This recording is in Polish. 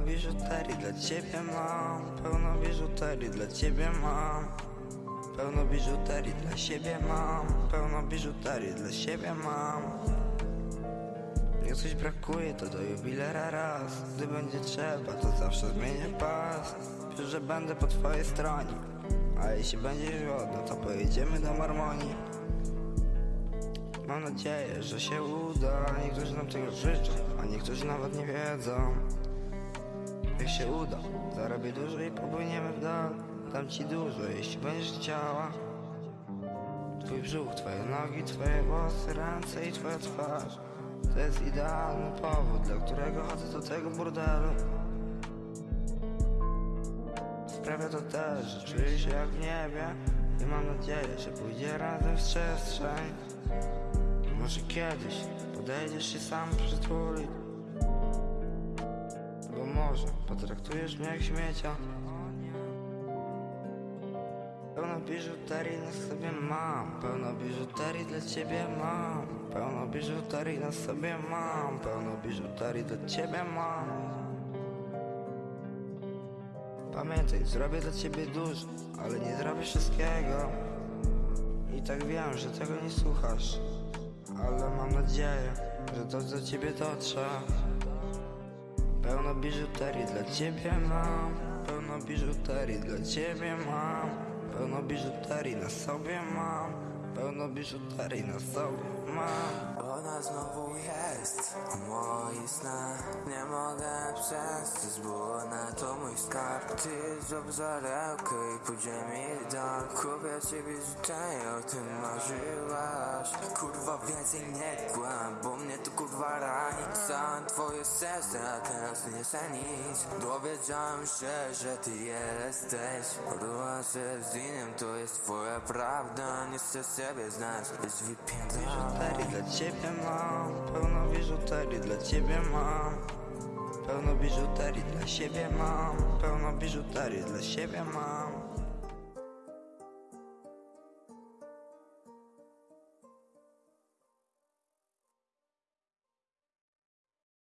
biżuterii dla ciebie mam Pełno biżuterii dla ciebie mam. Pełno biżuterii dla siebie mam Pełno biżuterii dla siebie mam. Jak coś brakuje to do jubilera raz. Gdy będzie trzeba to zawsze zmienię pas. Wiesz, że będę po twojej stronie A jeśli będziesz głodna to pojedziemy do Marmonii. Mam nadzieję, że się uda. Niektórzy nam tego życzą, a niektórzy nawet nie wiedzą Jak się uda, zarobię dużo i popłyniemy w dal. Dam ci dużo, jeśli będziesz chciała. Twój brzuch, twoje nogi, twoje włosy, ręce i twoja twarz. To jest idealny powód, dla którego chodzę do tego burdelu. Sprawia to też, że czuję się jak w niebie I mam nadzieję, że pójdzie razem w przestrzeń. Może kiedyś podejdziesz się sam przytulić może. Potraktujesz mnie jak śmiecia. Pełno biżuterii na sobie mam Pełno biżuterii dla ciebie mam. Pełno biżuterii na sobie mam Pełno biżuterii dla ciebie mam. Pamiętaj, zrobię dla ciebie dużo Ale nie zrobię wszystkiego. I tak wiem, że tego nie słuchasz Ale mam nadzieję, że to do ciebie dotrze Pełno biżuterii dla ciebie mam Pełno biżuterii dla ciebie mam Pełno biżuterii na sobie mam Pełno biżuterii na sobie mam. Ona znowu jest w Nie mogę przestać, bo ona to mój skarb. Ty zrób zarełkę i pójdziemy dal Kupię ci biżuterię, o tym marzyłaś. Kurwa więcej nie kłam, bo mnie to kurwa rani. Całe twoje serce, a teraz nie chcę nic. Dowiedziałem się, że ty jesteś. Była się z innym, to jest twoja prawda. Nie chcę siebie znać, być wypięta Biżuterii dla ciebie mam. Pełno biżuterii dla ciebie mam Pełno biżuterii dla siebie mam Pełno biżuterii dla siebie mam